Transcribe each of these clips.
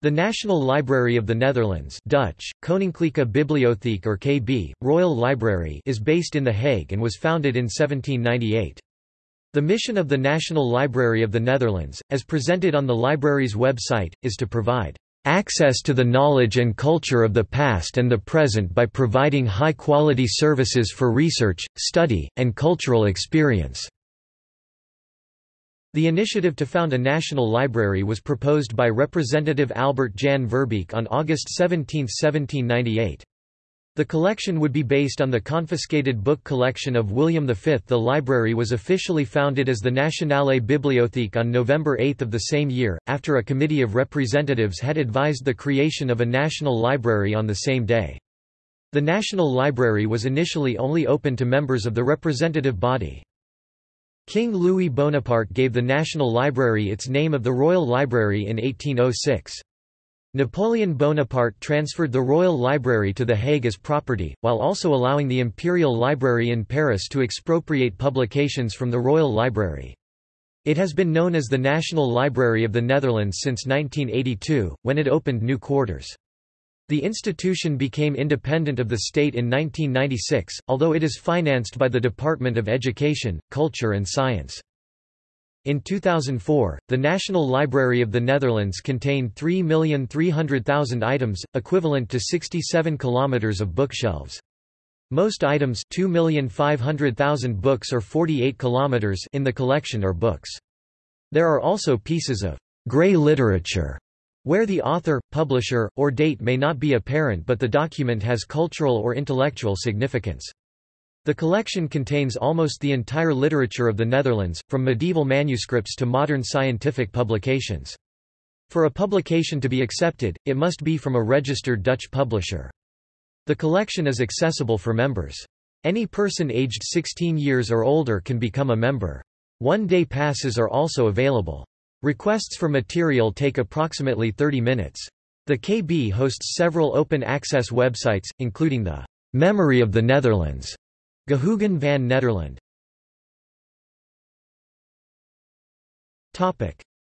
The National Library of the Netherlands Dutch, Koninklijke Bibliotheek or KB, Royal Library is based in The Hague and was founded in 1798. The mission of the National Library of the Netherlands, as presented on the library's website, is to provide access to the knowledge and culture of the past and the present by providing high-quality services for research, study, and cultural experience. The initiative to found a national library was proposed by Representative Albert Jan Verbeek on August 17, 1798. The collection would be based on the confiscated book collection of William V. The library was officially founded as the Nationale Bibliotheek on November 8 of the same year, after a committee of representatives had advised the creation of a national library on the same day. The National Library was initially only open to members of the representative body. King Louis Bonaparte gave the National Library its name of the Royal Library in 1806. Napoleon Bonaparte transferred the Royal Library to The Hague as property, while also allowing the Imperial Library in Paris to expropriate publications from the Royal Library. It has been known as the National Library of the Netherlands since 1982, when it opened new quarters. The institution became independent of the state in 1996, although it is financed by the Department of Education, Culture and Science. In 2004, the National Library of the Netherlands contained 3,300,000 items, equivalent to 67 kilometers of bookshelves. Most items 2,500,000 books or 48 kilometers in the collection are books. There are also pieces of grey literature where the author, publisher, or date may not be apparent but the document has cultural or intellectual significance. The collection contains almost the entire literature of the Netherlands, from medieval manuscripts to modern scientific publications. For a publication to be accepted, it must be from a registered Dutch publisher. The collection is accessible for members. Any person aged 16 years or older can become a member. One-day passes are also available. Requests for material take approximately 30 minutes. The KB hosts several open-access websites, including the Memory of the Netherlands, Geheugen van Nederland.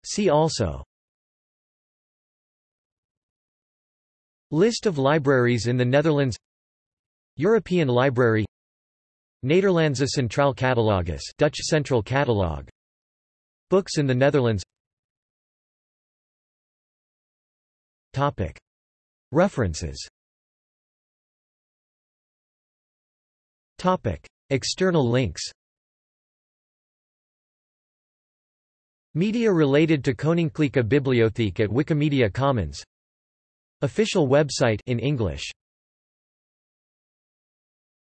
See also. List of libraries in the Netherlands. European Library. Nederlandse Centraal Catalogus Dutch Central Catalog Books in the Netherlands References. External links. Media related to Koninklijke Bibliotheek at Wikimedia Commons. Official website in English